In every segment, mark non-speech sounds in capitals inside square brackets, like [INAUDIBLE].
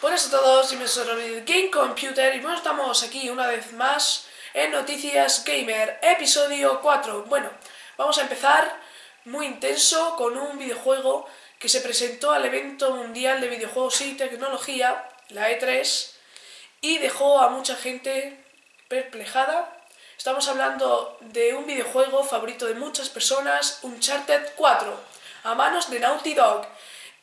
Buenas a todos, y me soy Game Computer y bueno, estamos aquí una vez más en Noticias Gamer, episodio 4. Bueno, vamos a empezar muy intenso con un videojuego que se presentó al evento mundial de videojuegos y tecnología, la E3, y dejó a mucha gente perplejada. Estamos hablando de un videojuego favorito de muchas personas, Uncharted 4, a manos de Naughty Dog.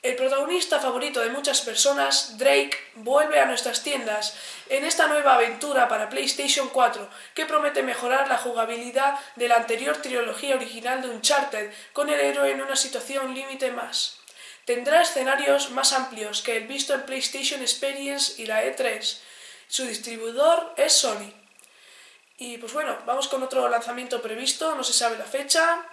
El protagonista favorito de muchas personas, Drake, vuelve a nuestras tiendas en esta nueva aventura para PlayStation 4 que promete mejorar la jugabilidad de la anterior trilogía original de Uncharted con el héroe en una situación límite más. Tendrá escenarios más amplios que el visto en PlayStation Experience y la E3. Su distribuidor es Sony. Y pues bueno, vamos con otro lanzamiento previsto, no se sabe la fecha.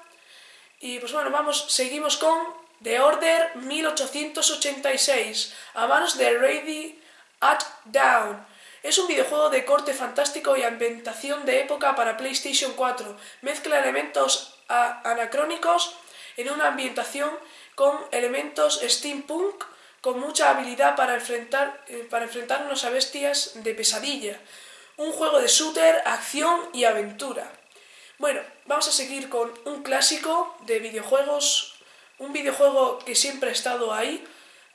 Y pues bueno, vamos, seguimos con The Order 1886, a manos de Ready at Down. Es un videojuego de corte fantástico y ambientación de época para PlayStation 4. Mezcla elementos anacrónicos en una ambientación con elementos steampunk con mucha habilidad para, enfrentar, eh, para enfrentarnos a bestias de pesadilla. Un juego de shooter, acción y aventura. Bueno, vamos a seguir con un clásico de videojuegos un videojuego que siempre ha estado ahí.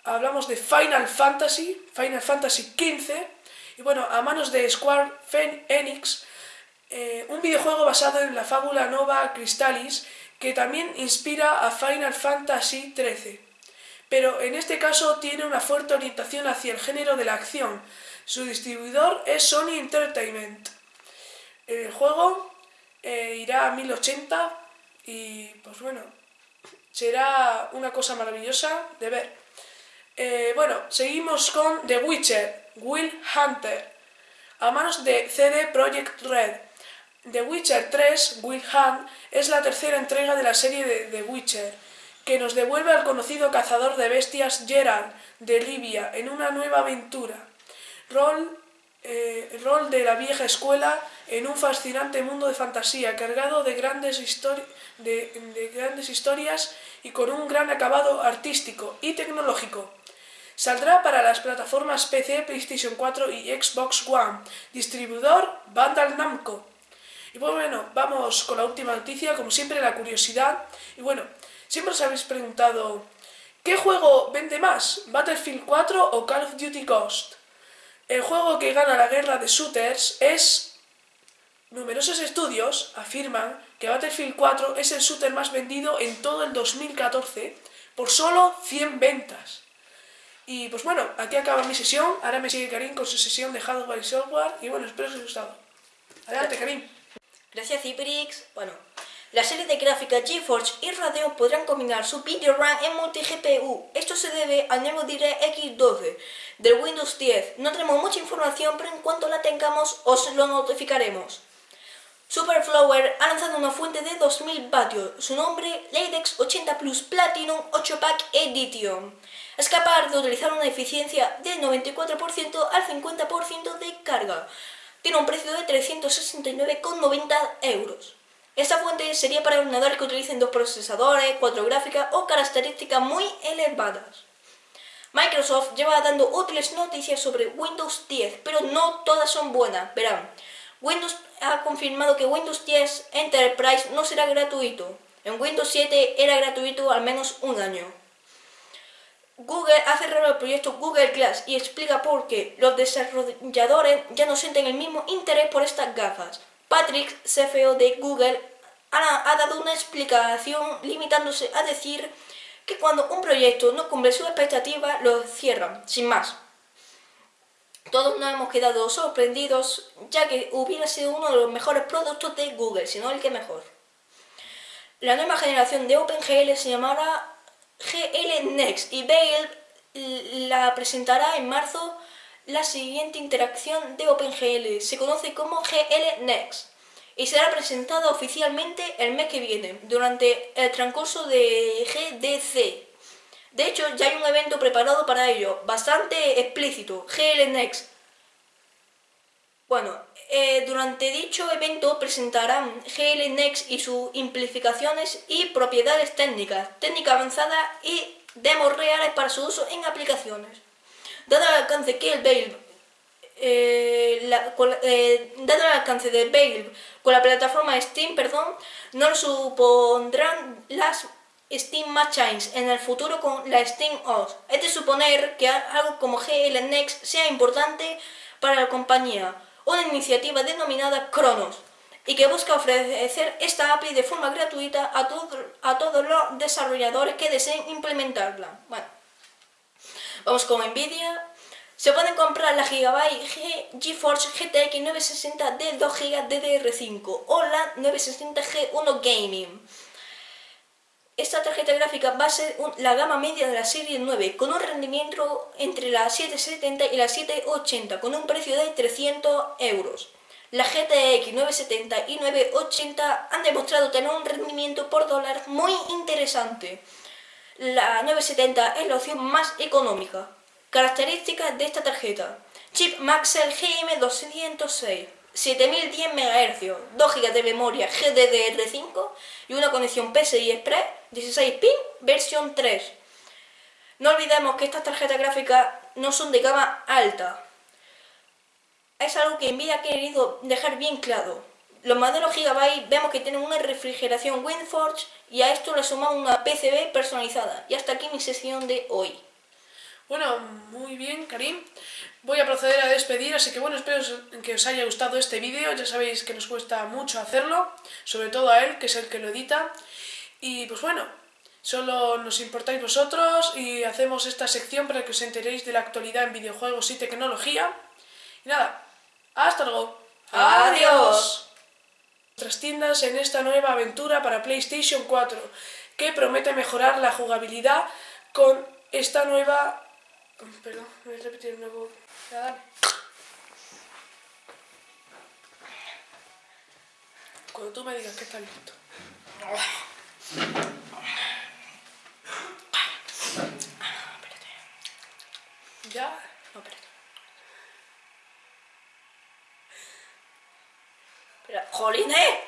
Hablamos de Final Fantasy, Final Fantasy XV, y bueno, a manos de Square Enix, eh, un videojuego basado en la fábula Nova Crystallis, que también inspira a Final Fantasy XIII. Pero en este caso tiene una fuerte orientación hacia el género de la acción. Su distribuidor es Sony Entertainment. El juego eh, irá a 1080 y pues bueno, será una cosa maravillosa de ver. Eh, bueno, seguimos con The Witcher, Will Hunter, a manos de CD Projekt Red. The Witcher 3, Will Hunt, es la tercera entrega de la serie de The Witcher, que nos devuelve al conocido cazador de bestias Geralt de Libia en una nueva aventura. Rol, eh, rol de la vieja escuela en un fascinante mundo de fantasía cargado de grandes, de, grandes historias y con un gran acabado artístico y tecnológico. Saldrá para las plataformas PC, PlayStation 4 y Xbox One. Distribuidor Bandai Namco. Y pues bueno, vamos con la última noticia, como siempre la curiosidad. Y bueno, siempre os habéis preguntado, ¿qué juego vende más? ¿Battlefield 4 o Call of Duty Ghost? El juego que gana la guerra de shooters es Numerosos estudios afirman que Battlefield 4 es el shooter más vendido en todo el 2014 por solo 100 ventas. Y pues bueno, aquí acaba mi sesión, ahora me sigue Karim con su sesión de hardware y software y bueno, espero que os haya gustado. Adelante Karim. Gracias Ciprix. Bueno, la serie de gráfica GeForce y Radeon podrán combinar su video RAM en multi-GPU. Esto se debe al nuevo DirectX 12 del Windows 10. No tenemos mucha información, pero en cuanto la tengamos os lo notificaremos. Superflower ha lanzado una fuente de 2000 vatios, su nombre Latex 80 Plus Platinum 8 Pack Edition. Es capaz de utilizar una eficiencia del 94% al 50% de carga. Tiene un precio de 369,90 euros. Esta fuente sería para ordenadores que utilicen dos procesadores, cuatro gráficas o características muy elevadas. Microsoft lleva dando útiles noticias sobre Windows 10, pero no todas son buenas, verán. Windows ha confirmado que Windows 10 Enterprise no será gratuito. En Windows 7 era gratuito al menos un año. Google ha cerrado el proyecto Google Glass y explica por qué los desarrolladores ya no sienten el mismo interés por estas gafas. Patrick, CFO de Google, ha, ha dado una explicación limitándose a decir que cuando un proyecto no cumple su expectativa lo cierran, sin más. Todos nos hemos quedado sorprendidos, ya que hubiera sido uno de los mejores productos de Google, si no el que mejor. La nueva generación de OpenGL se llamará GL Next y Bale la presentará en marzo la siguiente interacción de OpenGL. Se conoce como GL Next y será presentada oficialmente el mes que viene, durante el transcurso de GDC. De hecho, ya hay un evento preparado para ello, bastante explícito, GL Next. Bueno, eh, durante dicho evento presentarán GL Next y sus implicaciones y propiedades técnicas, técnica avanzada y demos reales para su uso en aplicaciones. dado el alcance que el Valve eh, eh, del Valve con la plataforma Steam, perdón, no supondrán las Steam Machines en el futuro con la Steam OS. Es de suponer que algo como GL Next sea importante para la compañía, una iniciativa denominada Kronos y que busca ofrecer esta API de forma gratuita a, todo- a todos los desarrolladores que deseen implementarla. Bueno, vamos con Nvidia. Se pueden comprar la Gigabyte G GeForce GTX 960 de 2 GB DDR5 o la 960 G1 Gaming. Esta tarjeta gráfica va a ser la gama media de la serie 9 con un rendimiento entre la 770 y la 780 con un precio de 300 euros. La GTX 970 y 980 han demostrado tener un rendimiento por dólar muy interesante. La 970 es la opción más económica. Características de esta tarjeta. Chip Maxell GM206, 7010 MHz, 2 GB de memoria GDDR5 y una conexión PCI Express 16 pin versión 3. No olvidemos que estas tarjetas gráficas no son de gama alta. Es algo que Nvidia ha querido dejar bien claro. Los modelos Gigabyte vemos que tienen una refrigeración WindForge y a esto le sumamos una PCB personalizada. Y hasta aquí mi sesión de hoy. Bueno, muy bien, Karim. Voy a proceder a despedir, así que bueno, espero que os haya gustado este vídeo. Ya sabéis que nos cuesta mucho hacerlo, sobre todo a él, que es el que lo edita. Y pues bueno, solo nos importáis vosotros y hacemos esta sección para que os enteréis de la actualidad en videojuegos y tecnología. Y nada, hasta luego. Adiós. Nuestras tiendas en esta nueva aventura para PlayStation 4, que promete mejorar la jugabilidad con esta nueva... Perdón, voy a repetir el nuevo... Ya, dale. Cuando tú me digas que está listo. ¿Ya? No, espérate. ¡Jolín, eh!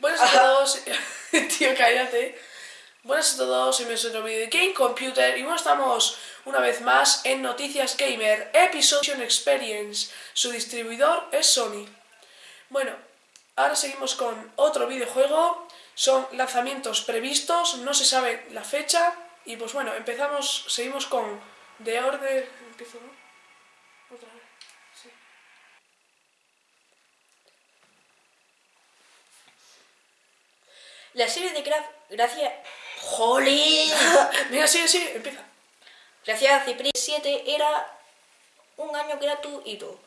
Buenas a todos, [LAUGHS] tío, cállate. Buenas a todos, soy otro vídeo de Game Computer y bueno, estamos una vez más en Noticias Gamer, Episode Experience. Su distribuidor es Sony. Bueno, ahora seguimos con otro videojuego. Son lanzamientos previstos, no se sabe la fecha. Y pues bueno, empezamos, seguimos con The Order. Empiezo, ¿no? Otra vez. Sí. La serie de Craft, gracias... ¡Jolín! [LAUGHS] Venga, sigue, sigue, empieza. Gracias a Cypress 7 era un año gratuito.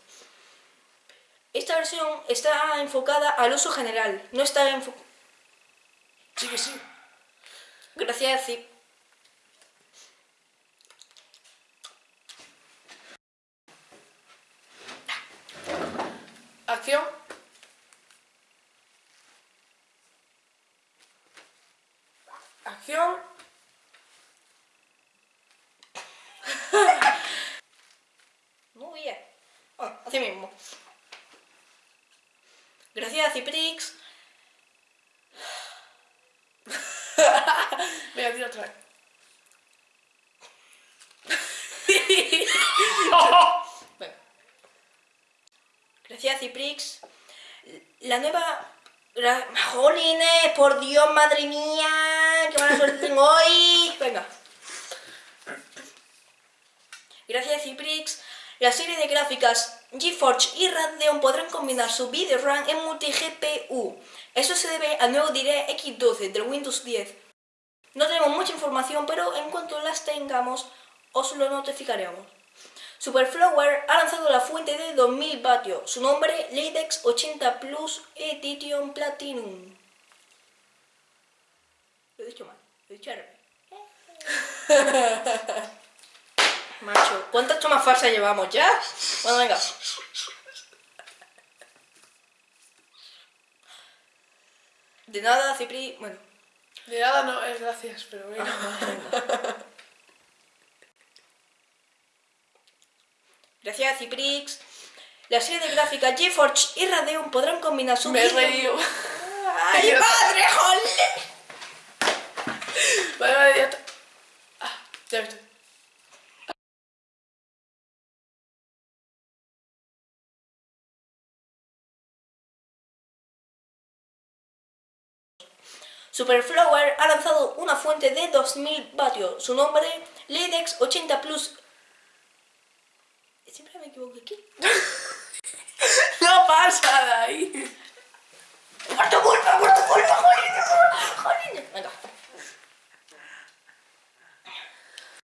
Esta versión está enfocada al uso general, no está enfocada... Sigue, sigue. Gracias a. Acción. Acción. Muy bien. Ah, así mismo. Gracias a Ciprix. Venga, tira otra vez. Bueno. Ciprix. La nueva... ¡Jolines! ¡Por Dios, madre mía! ¡Qué mala suerte tengo hoy! Venga. Gracias Ciprix, la serie de gráficas GeForce y Radeon podrán combinar su video RAM en multi-GPU. Eso se debe al nuevo DirectX 12 del Windows 10. No tenemos mucha información, pero en cuanto las tengamos, os lo notificaremos. Superflower ha lanzado la fuente de 2000 vatios, su nombre Latex 80 Plus Edition Platinum. Lo he dicho mal, lo he dicho. [LAUGHS] Macho, ¿cuántas tomas falsas llevamos ya? Bueno, venga. De nada, Cipri. Bueno, De nada no es gracias, pero bueno. [LAUGHS] gracias a Ciprix, la serie de gráficas GeForce y Radeon podrán combinar su Me he reído. ¡Ay, [LAUGHS] madre, jolín! Vale, vale, ya está. Ah, ya he visto. Superflower ha lanzado una fuente de 2000 vatios. Su nombre, LEDEX 80 Plus. Siempre me equivoco aquí. [LAUGHS] No pasa de ahí. ¡Muerto, muerto, muerto, muerto! ¡Jolín! ¡Jolín! Venga.